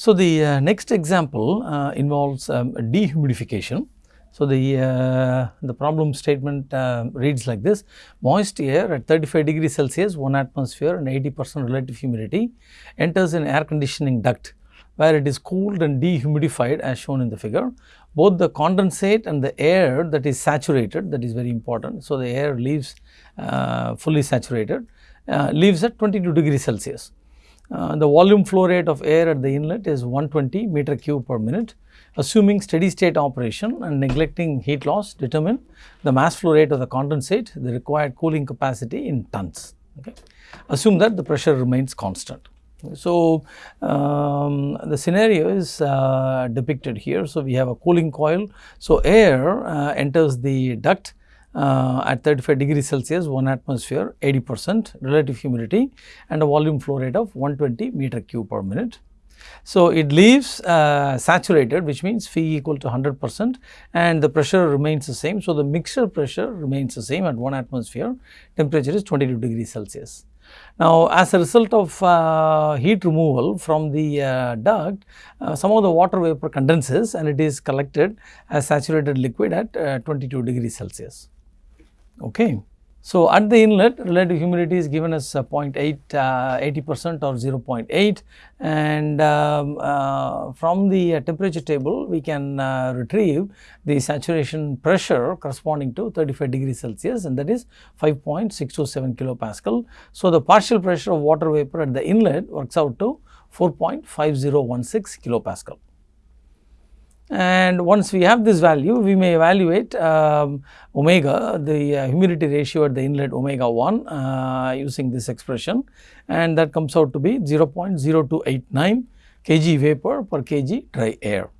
So, the uh, next example uh, involves um, dehumidification. So, the, uh, the problem statement uh, reads like this moist air at 35 degrees Celsius 1 atmosphere and 80 percent relative humidity enters an air conditioning duct where it is cooled and dehumidified as shown in the figure. Both the condensate and the air that is saturated that is very important. So, the air leaves uh, fully saturated uh, leaves at 22 degrees Celsius. Uh, the volume flow rate of air at the inlet is 120 meter cube per minute. Assuming steady state operation and neglecting heat loss, determine the mass flow rate of the condensate, the required cooling capacity in tons. Okay. Assume that the pressure remains constant. So, um, the scenario is uh, depicted here. So, we have a cooling coil. So, air uh, enters the duct uh, at 35 degrees Celsius 1 atmosphere 80 percent relative humidity and a volume flow rate of 120 meter cube per minute. So, it leaves uh, saturated which means phi equal to 100 percent and the pressure remains the same. So, the mixture pressure remains the same at 1 atmosphere temperature is 22 degrees Celsius. Now, as a result of uh, heat removal from the uh, duct, uh, some of the water vapor condenses and it is collected as saturated liquid at uh, 22 degrees Celsius. Okay. So, at the inlet relative humidity is given as uh, 0.8 uh, 80 percent or 0.8 and um, uh, from the uh, temperature table we can uh, retrieve the saturation pressure corresponding to 35 degrees Celsius and that is 5.627 kilopascal. So, the partial pressure of water vapor at the inlet works out to 4.5016 kilopascal and once we have this value we may evaluate um, omega the uh, humidity ratio at the inlet omega 1 uh, using this expression and that comes out to be 0.0289 kg vapor per kg dry air.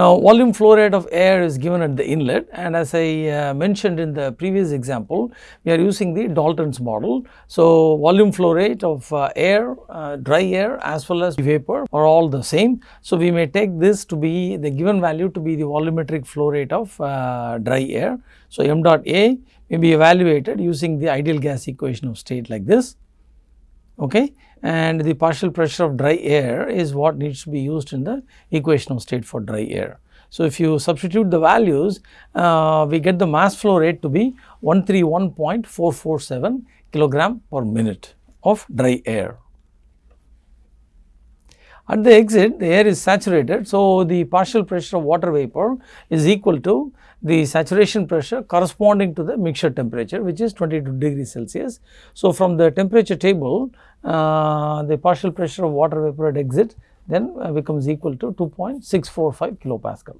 Now, volume flow rate of air is given at the inlet and as I uh, mentioned in the previous example, we are using the Dalton's model. So, volume flow rate of uh, air, uh, dry air as well as vapor are all the same. So, we may take this to be the given value to be the volumetric flow rate of uh, dry air. So, m dot A may be evaluated using the ideal gas equation of state like this. Okay and the partial pressure of dry air is what needs to be used in the equation of state for dry air. So, if you substitute the values, uh, we get the mass flow rate to be 131.447 kilogram per minute of dry air. At the exit, the air is saturated. So, the partial pressure of water vapor is equal to the saturation pressure corresponding to the mixture temperature which is 22 degrees Celsius. So, from the temperature table, the partial pressure of water vapor at exit then uh, becomes equal to 2.645 kilopascal.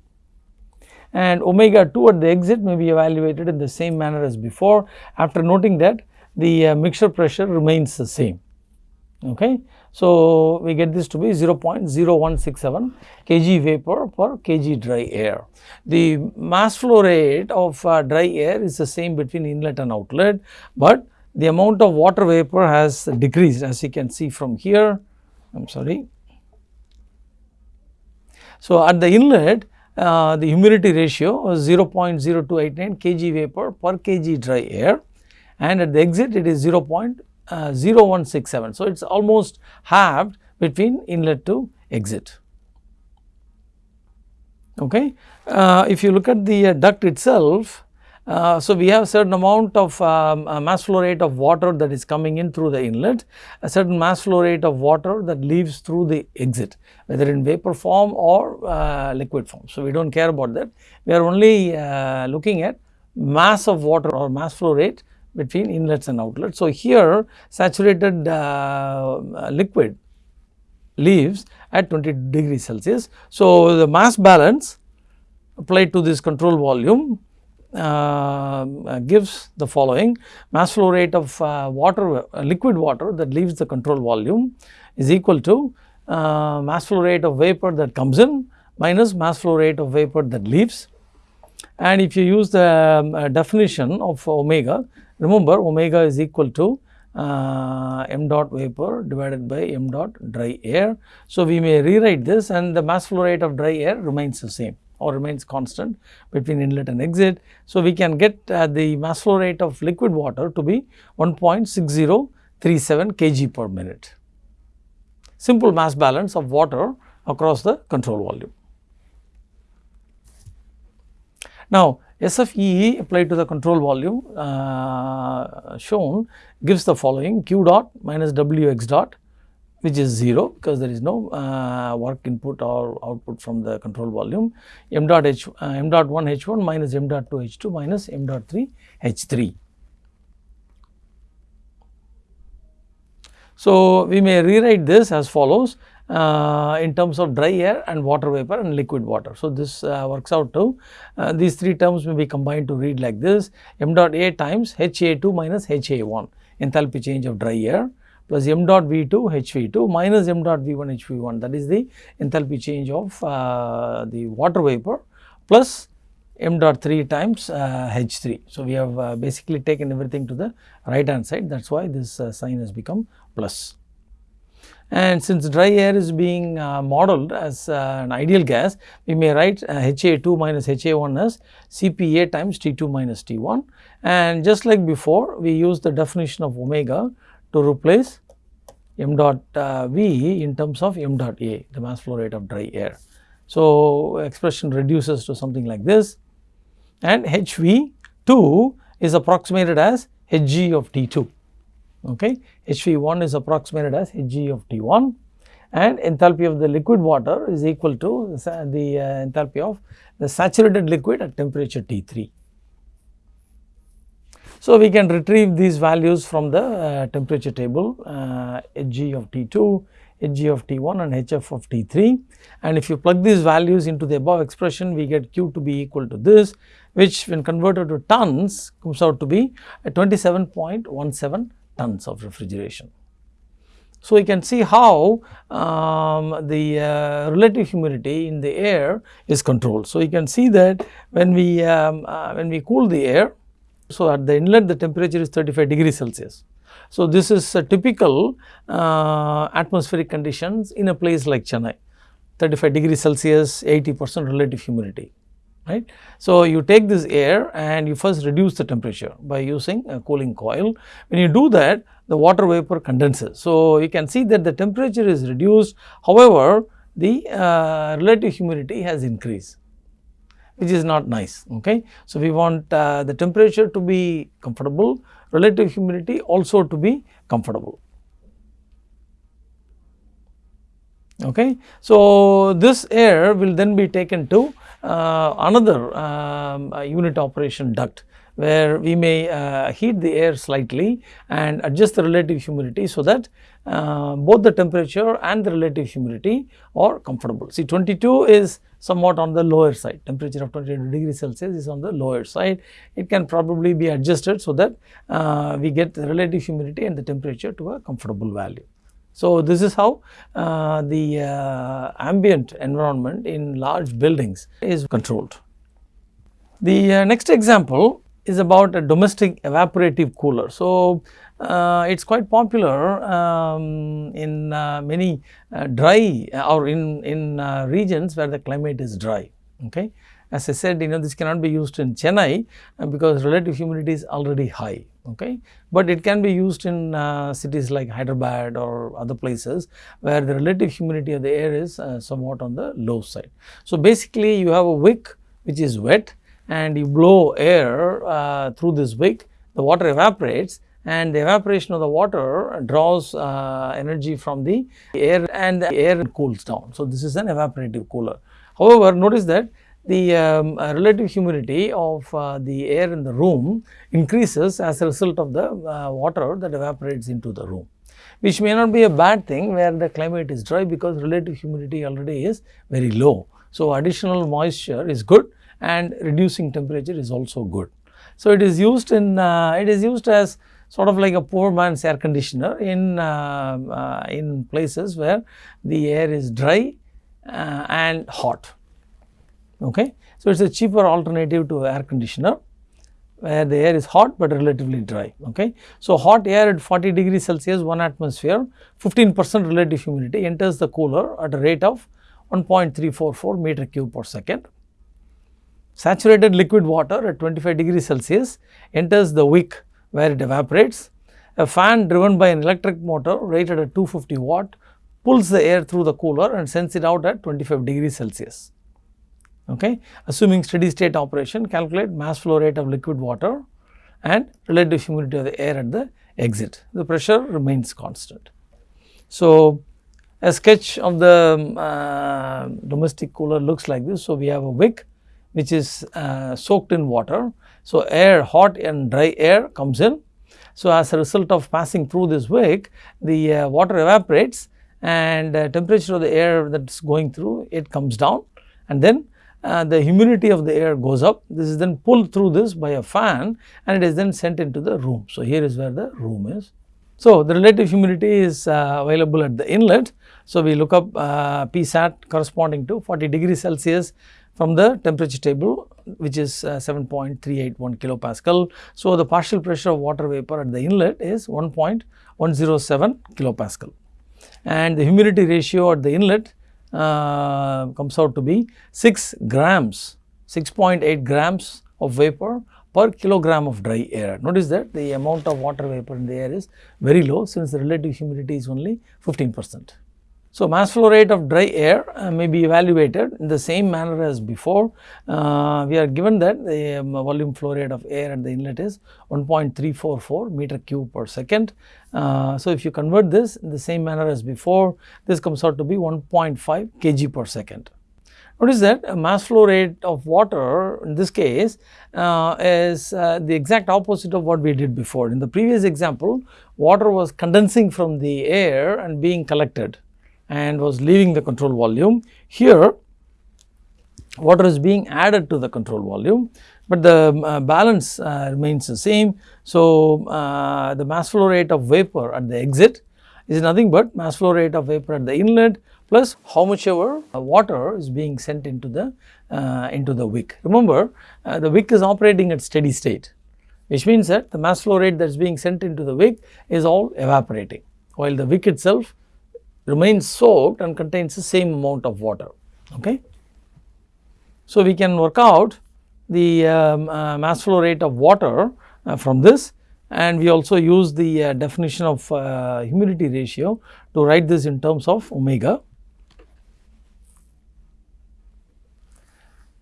And omega 2 at the exit may be evaluated in the same manner as before after noting that the uh, mixture pressure remains the same. Okay. So, we get this to be 0.0167 kg vapor per kg dry air. The mass flow rate of uh, dry air is the same between inlet and outlet, but the amount of water vapor has decreased as you can see from here. I am sorry. So, at the inlet uh, the humidity ratio was 0.0289 kg vapor per kg dry air and at the exit it is 0.0167. Uh, so, it is almost halved between inlet to exit. Okay. Uh, if you look at the uh, duct itself, uh, so, we have a certain amount of um, uh, mass flow rate of water that is coming in through the inlet, a certain mass flow rate of water that leaves through the exit, whether in vapor form or uh, liquid form. So, we do not care about that. We are only uh, looking at mass of water or mass flow rate between inlets and outlets. So, here saturated uh, liquid leaves at 20 degrees Celsius. So, the mass balance applied to this control volume uh, gives the following. Mass flow rate of uh, water uh, liquid water that leaves the control volume is equal to uh, mass flow rate of vapor that comes in minus mass flow rate of vapor that leaves. And if you use the um, definition of omega remember omega is equal to uh, m dot vapor divided by m dot dry air. So, we may rewrite this and the mass flow rate of dry air remains the same or remains constant between inlet and exit. So, we can get uh, the mass flow rate of liquid water to be 1.6037 kg per minute. simple mass balance of water across the control volume. Now, SFEE applied to the control volume uh, shown gives the following q dot minus Wx dot which is 0 because there is no uh, work input or output from the control volume m dot h uh, m dot 1 h 1 minus m dot 2 h 2 minus m dot 3 h 3. So, we may rewrite this as follows uh, in terms of dry air and water vapor and liquid water. So, this uh, works out to uh, these three terms may be combined to read like this m dot a times H A 2 minus H A 1 enthalpy change of dry air plus m dot V 2 H V 2 minus m dot V 1 H V 1 that is the enthalpy change of uh, the water vapor plus m dot 3 times uh, H 3. So, we have uh, basically taken everything to the right hand side that is why this sign has become plus. And since dry air is being uh, modeled as uh, an ideal gas, we may write uh, HA2 minus HA1 as CPA times T2 minus T1. And just like before, we use the definition of omega to replace m dot uh, V in terms of m dot A, the mass flow rate of dry air. So, expression reduces to something like this and HV2 is approximated as Hg of T2 okay. HV1 is approximated as Hg of T1 and enthalpy of the liquid water is equal to the uh, enthalpy of the saturated liquid at temperature T3. So, we can retrieve these values from the uh, temperature table uh, Hg of T2, Hg of T1 and Hf of T3 and if you plug these values into the above expression we get Q to be equal to this which when converted to tons comes out to be 27.17 tons of refrigeration. So, you can see how um, the uh, relative humidity in the air is controlled. So, you can see that when we um, uh, when we cool the air, so at the inlet the temperature is 35 degrees Celsius. So, this is a typical uh, atmospheric conditions in a place like Chennai 35 degrees Celsius 80 percent relative humidity right. So, you take this air and you first reduce the temperature by using a cooling coil. When you do that the water vapor condenses. So, you can see that the temperature is reduced however, the uh, relative humidity has increased which is not nice. Okay. So, we want uh, the temperature to be comfortable, relative humidity also to be comfortable. Okay. So, this air will then be taken to uh, another um, unit operation duct where we may uh, heat the air slightly and adjust the relative humidity so that uh, both the temperature and the relative humidity are comfortable. See 22 is somewhat on the lower side, temperature of 22 degrees Celsius is on the lower side. It can probably be adjusted so that uh, we get the relative humidity and the temperature to a comfortable value. So, this is how uh, the uh, ambient environment in large buildings is controlled. The uh, next example is about a domestic evaporative cooler. So, uh, it is quite popular um, in uh, many uh, dry or in, in regions where the climate is dry. Okay. As I said, you know, this cannot be used in Chennai uh, because relative humidity is already high, okay. But it can be used in uh, cities like Hyderabad or other places where the relative humidity of the air is uh, somewhat on the low side. So, basically you have a wick which is wet and you blow air uh, through this wick, the water evaporates and the evaporation of the water draws uh, energy from the air and the air cools down. So, this is an evaporative cooler. However, notice that the um, uh, relative humidity of uh, the air in the room increases as a result of the uh, water that evaporates into the room which may not be a bad thing where the climate is dry because relative humidity already is very low. So, additional moisture is good and reducing temperature is also good. So, it is used in uh, it is used as sort of like a poor man's air conditioner in uh, uh, in places where the air is dry and hot okay. So, it is a cheaper alternative to air conditioner where the air is hot but relatively dry okay. So, hot air at 40 degrees Celsius 1 atmosphere 15 percent relative humidity enters the cooler at a rate of 1.344 meter cube per second. Saturated liquid water at 25 degrees Celsius enters the wick where it evaporates. A fan driven by an electric motor rated at 250 watt pulls the air through the cooler and sends it out at 25 degrees Celsius. Okay. Assuming steady state operation, calculate mass flow rate of liquid water and relative humidity of the air at the exit. The pressure remains constant. So, a sketch of the uh, domestic cooler looks like this. So, we have a wick which is uh, soaked in water. So, air hot and dry air comes in. So, as a result of passing through this wick the uh, water evaporates and temperature of the air that is going through it comes down and then uh, the humidity of the air goes up. This is then pulled through this by a fan and it is then sent into the room. So, here is where the room is. So, the relative humidity is uh, available at the inlet. So, we look up uh, Psat corresponding to 40 degrees Celsius from the temperature table which is uh, 7.381 kilopascal. So, the partial pressure of water vapor at the inlet is 1.107 kilopascal and the humidity ratio at the inlet uh, comes out to be 6 grams, 6.8 grams of vapor per kilogram of dry air. Notice that the amount of water vapor in the air is very low since the relative humidity is only 15 percent. So, mass flow rate of dry air uh, may be evaluated in the same manner as before. Uh, we are given that the um, volume flow rate of air at the inlet is 1.344 meter cube per second. Uh, so, if you convert this in the same manner as before, this comes out to be 1.5 kg per second. Notice that a mass flow rate of water in this case uh, is uh, the exact opposite of what we did before. In the previous example, water was condensing from the air and being collected and was leaving the control volume. Here water is being added to the control volume, but the uh, balance uh, remains the same. So, uh, the mass flow rate of vapor at the exit is nothing but mass flow rate of vapor at the inlet plus how much ever uh, water is being sent into the uh, into the wick. Remember uh, the wick is operating at steady state which means that the mass flow rate that is being sent into the wick is all evaporating while the wick itself remains soaked and contains the same amount of water. Okay. So, we can work out the um, uh, mass flow rate of water uh, from this and we also use the uh, definition of uh, humidity ratio to write this in terms of omega.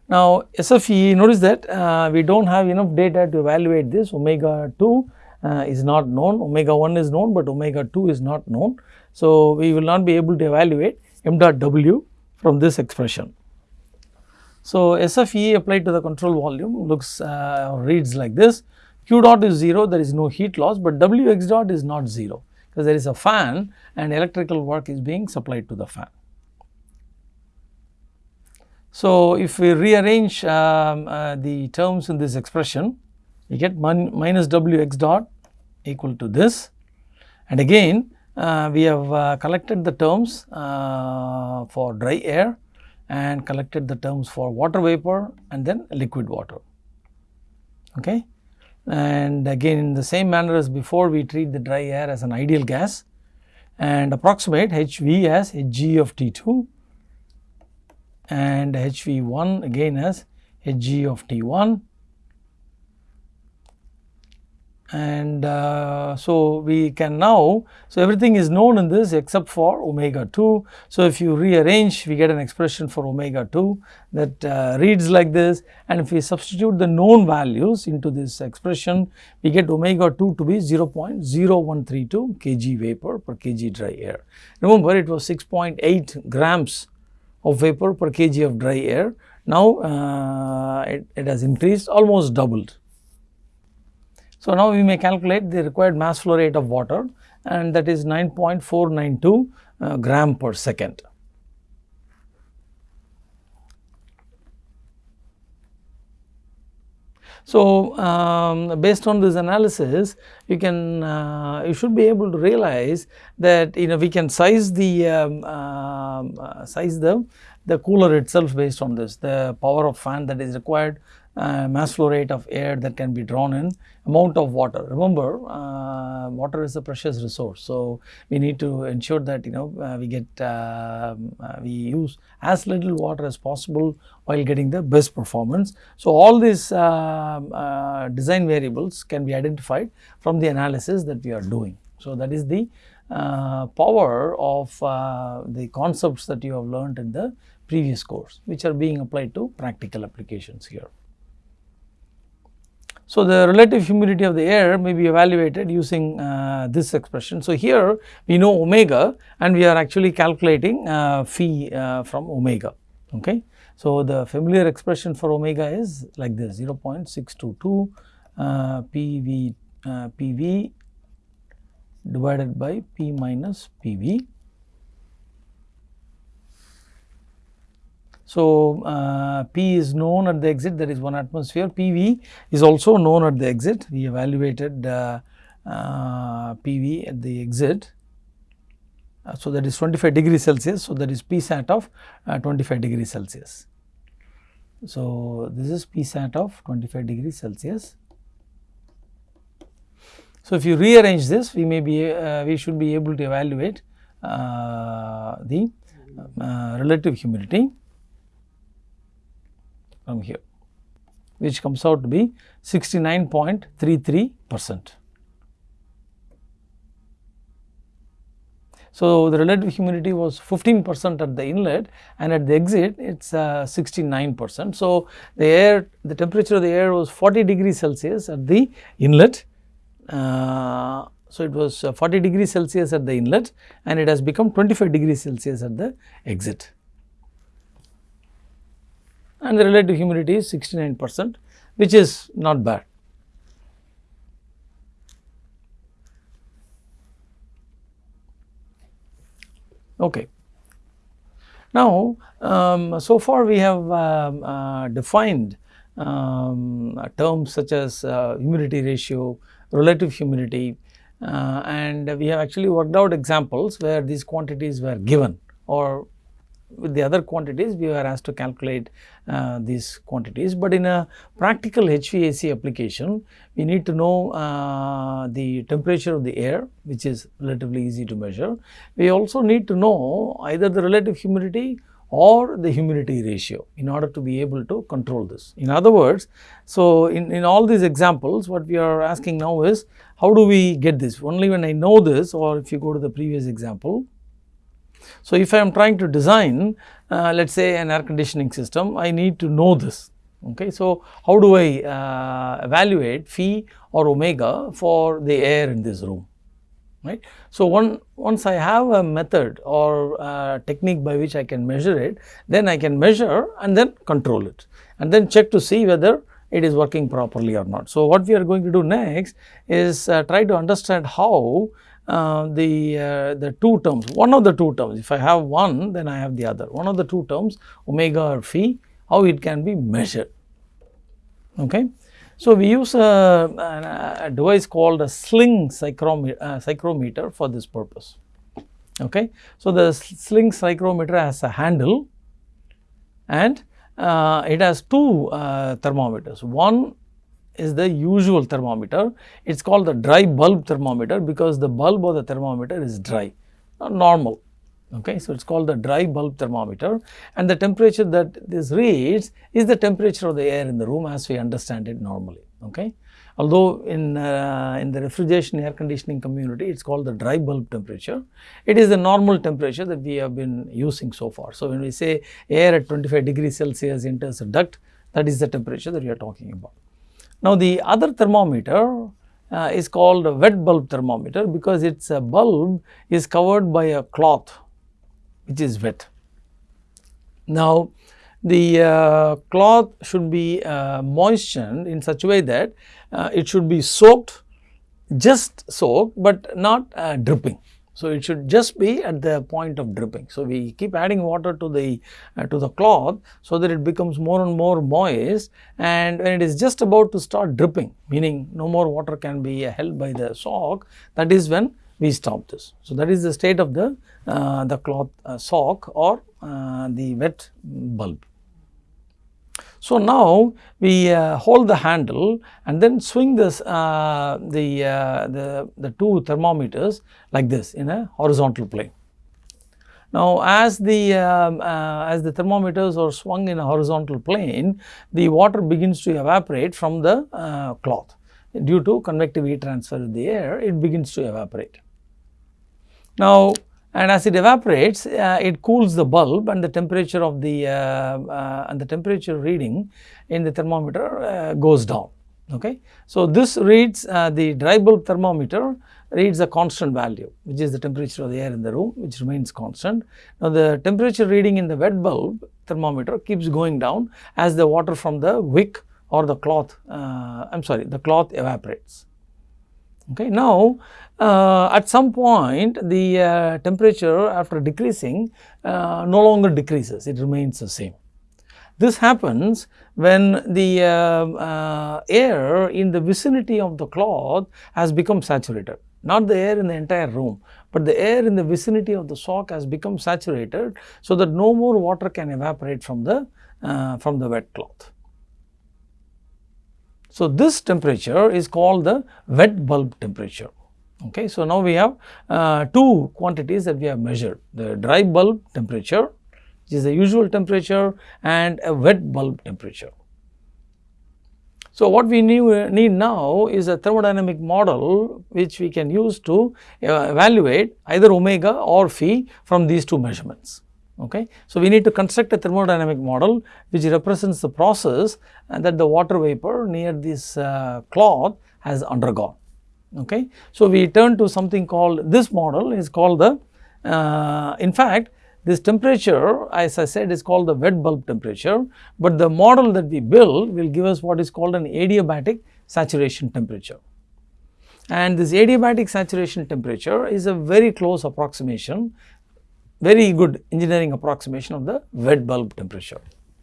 Now, SFE notice that uh, we do not have enough data to evaluate this omega 2 uh, is not known, omega 1 is known, but omega 2 is not known. So, we will not be able to evaluate m dot w from this expression. So, SFE applied to the control volume looks uh, reads like this q dot is 0 there is no heat loss, but w x dot is not 0 because there is a fan and electrical work is being supplied to the fan. So, if we rearrange um, uh, the terms in this expression we get minus w x dot equal to this and again we have uh, collected the terms uh, for dry air and collected the terms for water vapor and then liquid water. Okay. And again in the same manner as before we treat the dry air as an ideal gas and approximate HV as Hg of T2 and HV1 again as Hg of T1 and uh, so we can now, so everything is known in this except for omega 2. So, if you rearrange we get an expression for omega 2 that uh, reads like this and if we substitute the known values into this expression we get omega 2 to be 0.0132 kg vapor per kg dry air. Remember it was 6.8 grams of vapor per kg of dry air. Now, uh, it, it has increased almost doubled. So, now we may calculate the required mass flow rate of water and that is 9.492 uh, gram per second. So, um, based on this analysis you can uh, you should be able to realize that you know we can size the um, uh, size the the cooler itself based on this the power of fan that is required uh, mass flow rate of air that can be drawn in, amount of water. Remember, uh, water is a precious resource. So, we need to ensure that you know uh, we get um, uh, we use as little water as possible while getting the best performance. So, all these um, uh, design variables can be identified from the analysis that we are doing. So, that is the uh, power of uh, the concepts that you have learned in the previous course which are being applied to practical applications here. So, the relative humidity of the air may be evaluated using uh, this expression. So, here we know omega and we are actually calculating uh, phi uh, from omega. Okay. So, the familiar expression for omega is like this 0 0.622 uh, PV, uh, PV divided by P minus PV. So, uh, P is known at the exit that is 1 atmosphere, PV is also known at the exit. We evaluated uh, uh, PV at the exit. Uh, so, that is 25 degrees Celsius. So, that is P sat of uh, 25 degrees Celsius. So, this is P sat of 25 degrees Celsius. So, if you rearrange this we may be uh, we should be able to evaluate the relative humidity from here which comes out to be 69.33 percent. So, the relative humidity was 15 percent at the inlet and at the exit it is uh, 69 percent. So, the air the temperature of the air was 40 degrees Celsius at the inlet uh, so, it was uh, 40 degrees Celsius at the inlet and it has become 25 degrees Celsius at the exit. And the relative humidity is 69 percent which is not bad. Okay. Now, um, so far we have um, uh, defined um, terms such as uh, humidity ratio, relative humidity uh, and we have actually worked out examples where these quantities were given or with the other quantities we were asked to calculate uh, these quantities. But in a practical HVAC application we need to know uh, the temperature of the air which is relatively easy to measure. We also need to know either the relative humidity or the humidity ratio in order to be able to control this. In other words, so in, in all these examples what we are asking now is how do we get this only when I know this or if you go to the previous example. So, if I am trying to design uh, let us say an air conditioning system I need to know this okay. So, how do I uh, evaluate phi or omega for the air in this room right. So, one, once I have a method or a technique by which I can measure it, then I can measure and then control it and then check to see whether it is working properly or not. So, what we are going to do next is uh, try to understand how uh, the uh, the two terms, one of the two terms, if I have one then I have the other, one of the two terms omega or phi, how it can be measured. Okay. So, we use a, a device called a sling psychrometer, uh, psychrometer for this purpose. Okay. So, the sling psychrometer has a handle and uh, it has two uh, thermometers. One is the usual thermometer, it is called the dry bulb thermometer because the bulb of the thermometer is dry, not normal. Okay. So, it is called the dry bulb thermometer and the temperature that this reads is the temperature of the air in the room as we understand it normally. Okay. Although in, uh, in the refrigeration air conditioning community it is called the dry bulb temperature, it is the normal temperature that we have been using so far. So, when we say air at 25 degrees Celsius enters a duct that is the temperature that we are talking about. Now, the other thermometer uh, is called a wet bulb thermometer because its a bulb is covered by a cloth which is wet. Now, the uh, cloth should be uh, moistened in such a way that uh, it should be soaked, just soaked, but not uh, dripping. So, it should just be at the point of dripping. So, we keep adding water to the uh, to the cloth so that it becomes more and more moist and when it is just about to start dripping meaning no more water can be held by the sock that is when we stop this. So, that is the state of the, uh, the cloth uh, sock or uh, the wet bulb. So, now we uh, hold the handle and then swing this uh, the, uh, the, the two thermometers like this in a horizontal plane. Now, as the um, as the thermometers are swung in a horizontal plane, the water begins to evaporate from the cloth due to convective heat transfer of the air, it begins to evaporate. Now, and as it evaporates uh, it cools the bulb and the temperature of the uh, uh, and the temperature reading in the thermometer uh, goes down okay. So, this reads uh, the dry bulb thermometer reads a constant value which is the temperature of the air in the room which remains constant. Now, the temperature reading in the wet bulb thermometer keeps going down as the water from the wick or the cloth uh, I am sorry the cloth evaporates. Okay. Now, uh, at some point the uh, temperature after decreasing uh, no longer decreases it remains the same. This happens when the uh, uh, air in the vicinity of the cloth has become saturated not the air in the entire room, but the air in the vicinity of the sock has become saturated so that no more water can evaporate from the uh, from the wet cloth. So, this temperature is called the wet bulb temperature. Okay. So, now we have uh, two quantities that we have measured the dry bulb temperature which is the usual temperature and a wet bulb temperature. So, what we need now is a thermodynamic model which we can use to uh, evaluate either omega or phi from these two measurements. Okay. So, we need to construct a thermodynamic model which represents the process that the water vapor near this uh, cloth has undergone. Okay. So, we turn to something called this model is called the uh, in fact this temperature as I said is called the wet bulb temperature, but the model that we build will give us what is called an adiabatic saturation temperature. And this adiabatic saturation temperature is a very close approximation, very good engineering approximation of the wet bulb temperature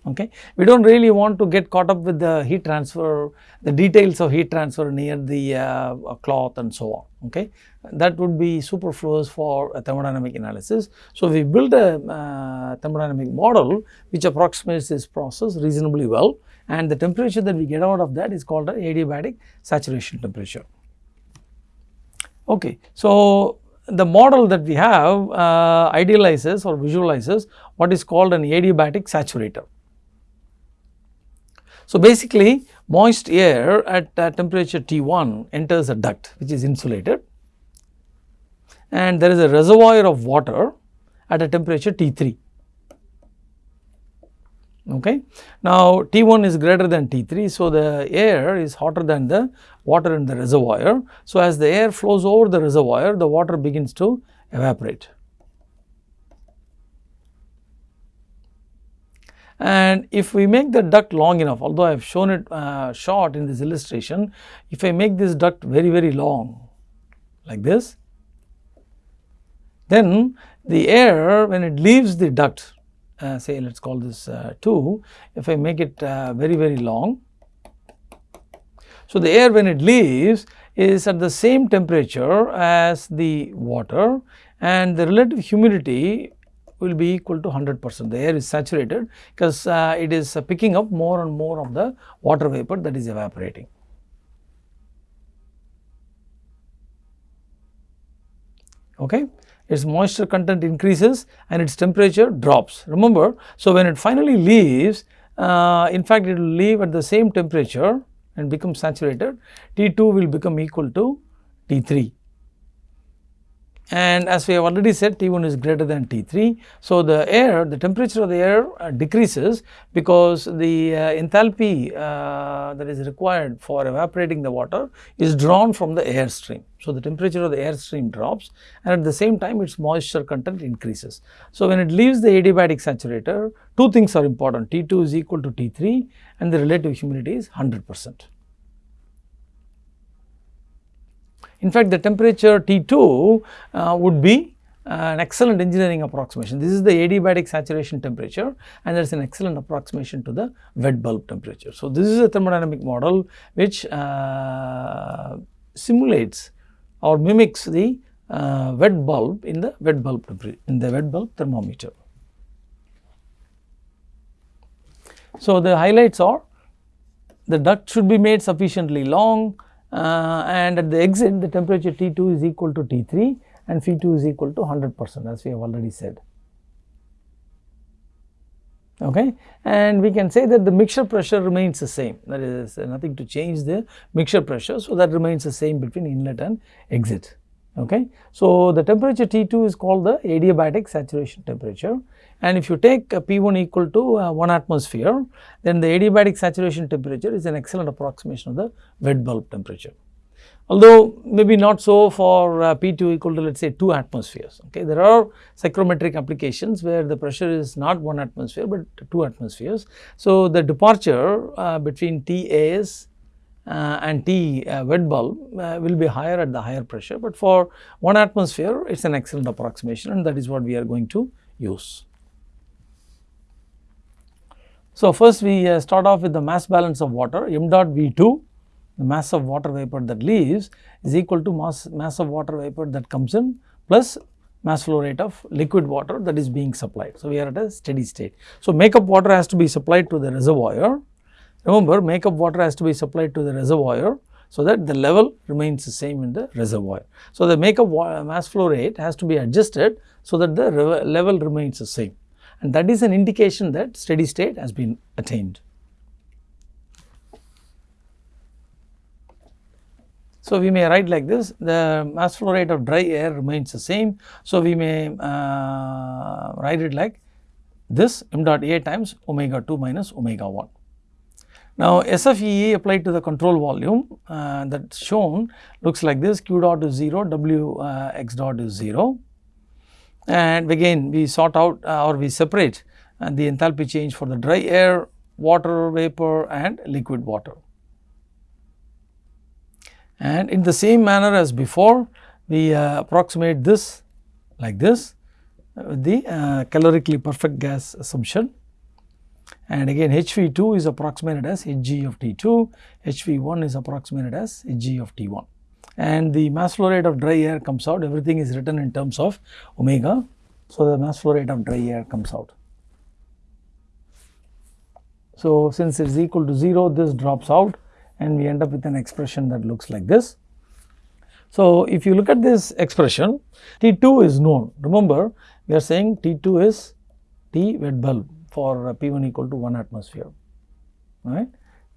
okay. We do not really want to get caught up with the heat transfer, the details of heat transfer near the uh, cloth and so on, okay. That would be superfluous for a thermodynamic analysis. So, we build a uh, thermodynamic model which approximates this process reasonably well and the temperature that we get out of that is called an adiabatic saturation temperature. Okay. So, the model that we have uh, idealizes or visualizes what is called an adiabatic saturator. So, basically moist air at uh, temperature T1 enters a duct which is insulated and there is a reservoir of water at a temperature T3. Okay. Now, T1 is greater than T3. So, the air is hotter than the water in the reservoir. So, as the air flows over the reservoir, the water begins to evaporate. And if we make the duct long enough, although I have shown it uh, short in this illustration, if I make this duct very, very long like this, then the air when it leaves the duct, uh, say let us call this uh, 2, if I make it uh, very, very long. So, the air when it leaves is at the same temperature as the water and the relative humidity will be equal to 100 percent. The air is saturated because uh, it is picking up more and more of the water vapor that is evaporating. Okay. Its moisture content increases and its temperature drops. Remember, so when it finally leaves, uh, in fact, it will leave at the same temperature and become saturated. T2 will become equal to T3 and as we have already said T1 is greater than T3. So, the air the temperature of the air uh, decreases because the uh, enthalpy uh, that is required for evaporating the water is drawn from the air stream. So, the temperature of the air stream drops and at the same time its moisture content increases. So, when it leaves the adiabatic saturator two things are important T2 is equal to T3 and the relative humidity is 100 percent. In fact, the temperature T2 uh, would be uh, an excellent engineering approximation. This is the adiabatic saturation temperature and there is an excellent approximation to the wet bulb temperature. So, this is a thermodynamic model which uh, simulates or mimics the uh, wet bulb in the wet bulb in the wet bulb thermometer. So, the highlights are the duct should be made sufficiently long, Uh, and at the exit the temperature T2 is equal to T3 and Phi2 is equal to 100 percent as we have already said. Okay. And we can say that the mixture pressure remains the same that is uh, nothing to change the mixture pressure. So, that remains the same between inlet and exit. Okay. So, the temperature T2 is called the adiabatic saturation temperature and if you take P1 equal to uh, 1 atmosphere then the adiabatic saturation temperature is an excellent approximation of the wet bulb temperature. Although maybe not so for uh, P2 equal to let us say 2 atmospheres. Okay. There are psychrometric applications where the pressure is not 1 atmosphere but 2 atmospheres. So, the departure uh, between TAS uh, and T uh, wet bulb uh, will be higher at the higher pressure, but for 1 atmosphere it is an excellent approximation and that is what we are going to use. So, first we uh, start off with the mass balance of water m dot V2 the mass of water vapor that leaves is equal to mass, mass of water vapor that comes in plus mass flow rate of liquid water that is being supplied. So, we are at a steady state. So, makeup water has to be supplied to the reservoir Remember makeup water has to be supplied to the reservoir so that the level remains the same in the reservoir. So, the makeup mass flow rate has to be adjusted so that the level remains the same and that is an indication that steady state has been attained. So, we may write like this the mass flow rate of dry air remains the same. So, we may uh, write it like this m dot A times omega 2 minus omega 1. Now, SFEE applied to the control volume uh, that shown looks like this q dot is 0, W uh, x dot is 0 and again we sort out uh, or we separate uh, the enthalpy change for the dry air, water vapor and liquid water. And in the same manner as before we uh, approximate this like this with the uh, calorically perfect gas assumption and again HV2 is approximated as Hg of T2, HV1 is approximated as Hg of T1 and the mass flow rate of dry air comes out everything is written in terms of omega. So, the mass flow rate of dry air comes out. So, since it is equal to 0 this drops out and we end up with an expression that looks like this. So, if you look at this expression T2 is known remember we are saying T2 is T wet bulb for P1 equal to 1 atmosphere, right.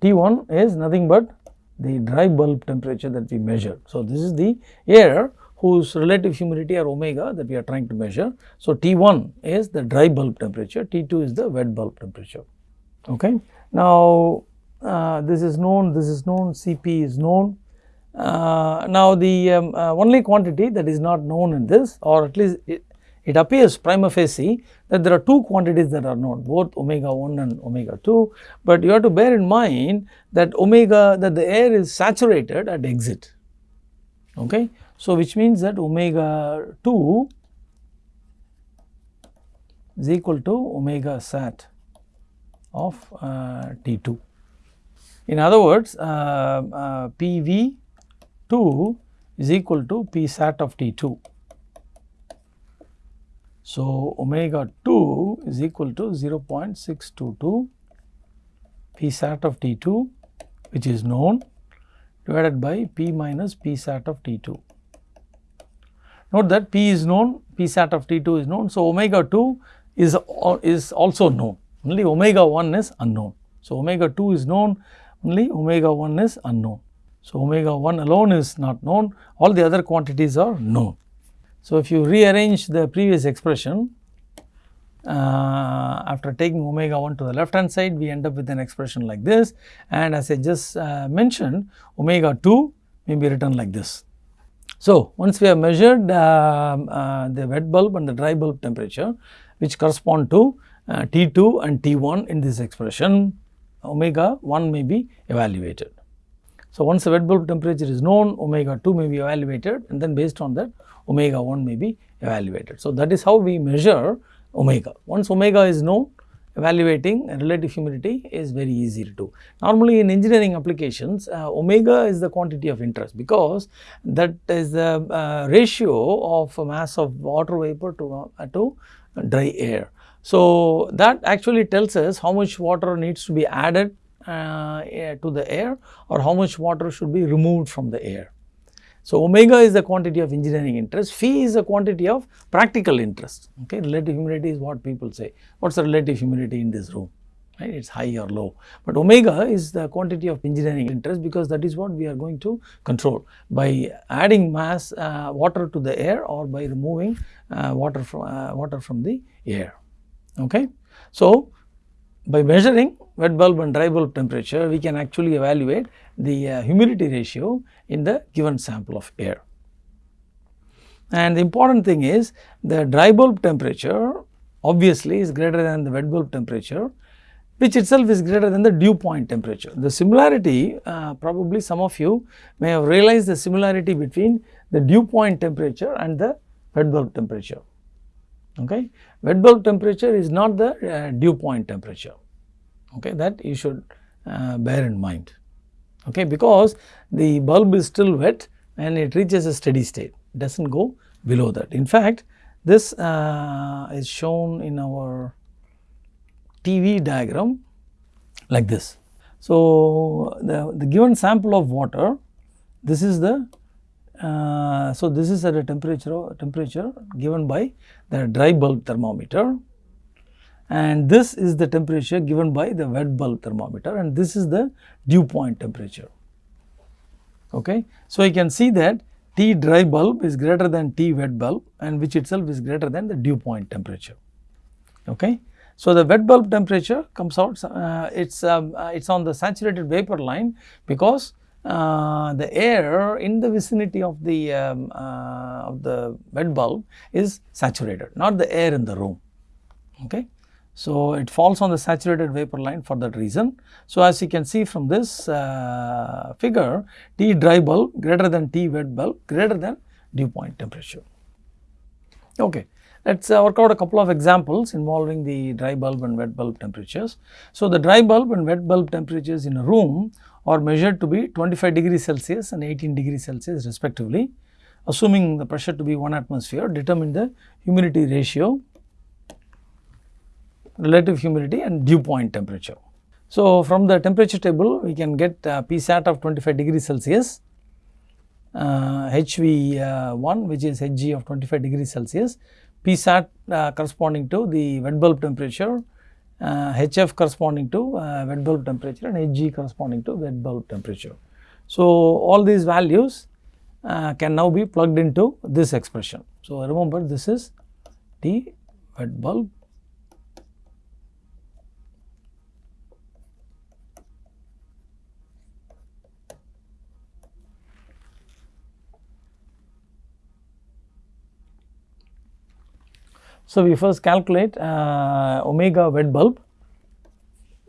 T1 is nothing but the dry bulb temperature that we measure. So, this is the air whose relative humidity or omega that we are trying to measure. So, T1 is the dry bulb temperature, T2 is the wet bulb temperature. Okay. Now, uh, this is known, this is known, Cp is known. Uh, now, the um, uh, only quantity that is not known in this or at least it, it appears prima facie that there are two quantities that are known both omega 1 and omega 2, but you have to bear in mind that omega that the air is saturated at exit. Okay. So, which means that omega 2 is equal to omega sat of uh, T2. In other words, uh, uh, PV 2 is equal to P sat of T2. So, omega 2 is equal to 0.622 P sat of T2 which is known divided by P minus P sat of T2. Note that P is known, P sat of T2 is known. So, omega 2 is, is also known, only omega 1 is unknown. So, omega 2 is known, only omega 1 is unknown. So, omega 1 alone is not known, all the other quantities are known. So, if you rearrange the previous expression uh, after taking omega 1 to the left hand side we end up with an expression like this and as I just uh, mentioned omega 2 may be written like this. So, once we have measured uh, uh the wet bulb and the dry bulb temperature which correspond to uh, T2 and T1 in this expression omega 1 may be evaluated. So, once the wet bulb temperature is known omega 2 may be evaluated and then based on that omega 1 may be evaluated. So, that is how we measure omega. Once omega is known evaluating relative humidity is very easy to do. Normally in engineering applications uh, omega is the quantity of interest because that is the uh, ratio of mass of water vapor to, uh, to dry air. So, that actually tells us how much water needs to be added to the air or how much water should be removed from the air. So, omega is the quantity of engineering interest, phi is the quantity of practical interest, okay. Relative humidity is what people say. What is the relative humidity in this room? right it is high or low. But omega is the quantity of engineering interest because that is what we are going to control by adding mass uh, water to the air or by removing uh, water from uh, water from the air. Okay. So, by measuring wet bulb and dry bulb temperature we can actually evaluate the uh, humidity ratio in the given sample of air. And the important thing is the dry bulb temperature obviously is greater than the wet bulb temperature which itself is greater than the dew point temperature. The similarity uh, probably some of you may have realized the similarity between the dew point temperature and the wet bulb temperature. Okay. Wet bulb temperature is not the uh, dew point temperature okay, that you should uh, bear in mind okay, because the bulb is still wet and it reaches a steady state does not go below that. In fact, this uh, is shown in our T-v diagram like this. So, the, the given sample of water, this is the, uh, so this is at a temperature, temperature given by the dry bulb thermometer and this is the temperature given by the wet bulb thermometer and this is the dew point temperature. Okay. So, you can see that T dry bulb is greater than T wet bulb and which itself is greater than the dew point temperature. Okay. So, the wet bulb temperature comes out uh, it is um, uh, it is on the saturated vapor line because uh, the air in the vicinity of the um, uh, of the wet bulb is saturated not the air in the room. Okay. So, it falls on the saturated vapor line for that reason. So, as you can see from this uh, figure T dry bulb greater than T wet bulb greater than dew point temperature. Okay. Let us uh, work out a couple of examples involving the dry bulb and wet bulb temperatures. So, the dry bulb and wet bulb temperatures in a room are measured to be 25 degrees Celsius and 18 degrees Celsius respectively. Assuming the pressure to be 1 atmosphere, determine the humidity ratio relative humidity and dew point temperature. So, from the temperature table we can get uh, Psat of 25 degrees Celsius, uh, HV1 which is Hg of 25 degrees Celsius, Psat uh, corresponding to the wet bulb temperature, HF uh, corresponding to uh, wet bulb temperature and Hg corresponding to wet bulb temperature. So, all these values uh, can now be plugged into this expression. So, remember this is the wet bulb So, we first calculate uh, omega wet bulb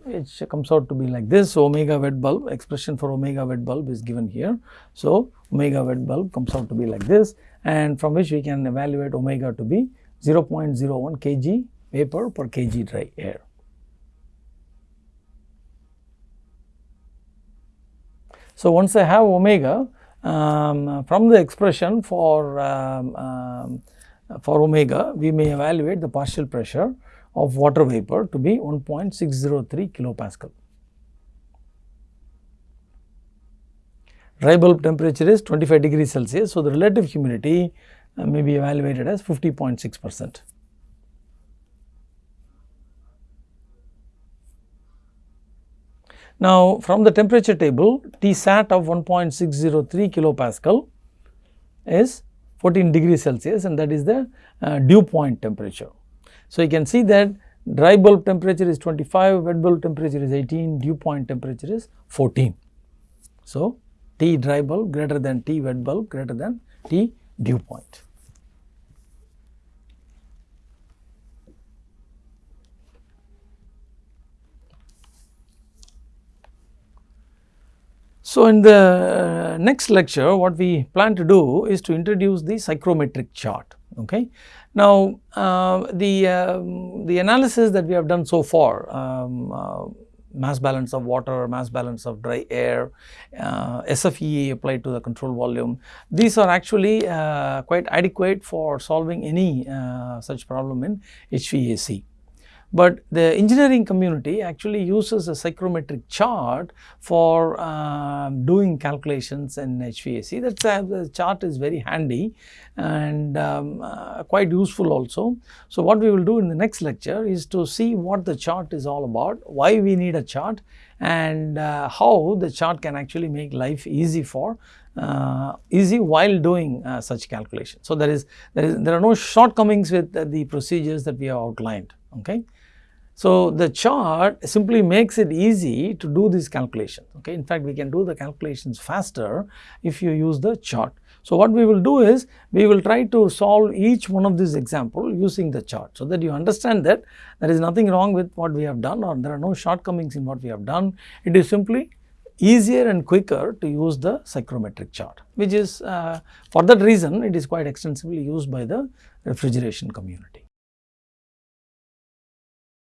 which comes out to be like this. So, omega wet bulb expression for omega wet bulb is given here. So, omega wet bulb comes out to be like this and from which we can evaluate omega to be 0.01 kg vapor per kg dry air. So, once I have omega um, from the expression for um, um, for omega we may evaluate the partial pressure of water vapor to be 1.603 kilopascal. Dry bulb temperature is 25 degrees Celsius. So, the relative humidity uh, may be evaluated as 50.6 percent. Now, from the temperature table T sat of 1.603 kilopascal is 14 degrees Celsius and that is the uh, dew point temperature. So, you can see that dry bulb temperature is 25, wet bulb temperature is 18, dew point temperature is 14. So, T dry bulb greater than T wet bulb greater than T dew point. So, in the uh, next lecture what we plan to do is to introduce the psychrometric chart. Okay. Now, uh, the, uh, the analysis that we have done so far um, uh, mass balance of water, mass balance of dry air, uh, SFEA applied to the control volume. These are actually uh, quite adequate for solving any such problem in HVAC. But the engineering community actually uses a psychrometric chart for um, doing calculations in HVAC. That uh, the chart is very handy and um, uh, quite useful also. So, what we will do in the next lecture is to see what the chart is all about, why we need a chart and uh, how the chart can actually make life easy for uh, easy while doing uh, such calculations. So, there is there is there are no shortcomings with the procedures that we have outlined. Okay. So, the chart simply makes it easy to do these calculations. Okay. In fact, we can do the calculations faster if you use the chart. So, what we will do is we will try to solve each one of these example using the chart. So, that you understand that there is nothing wrong with what we have done or there are no shortcomings in what we have done. It is simply easier and quicker to use the psychrometric chart which is uh, for that reason it is quite extensively used by the refrigeration community.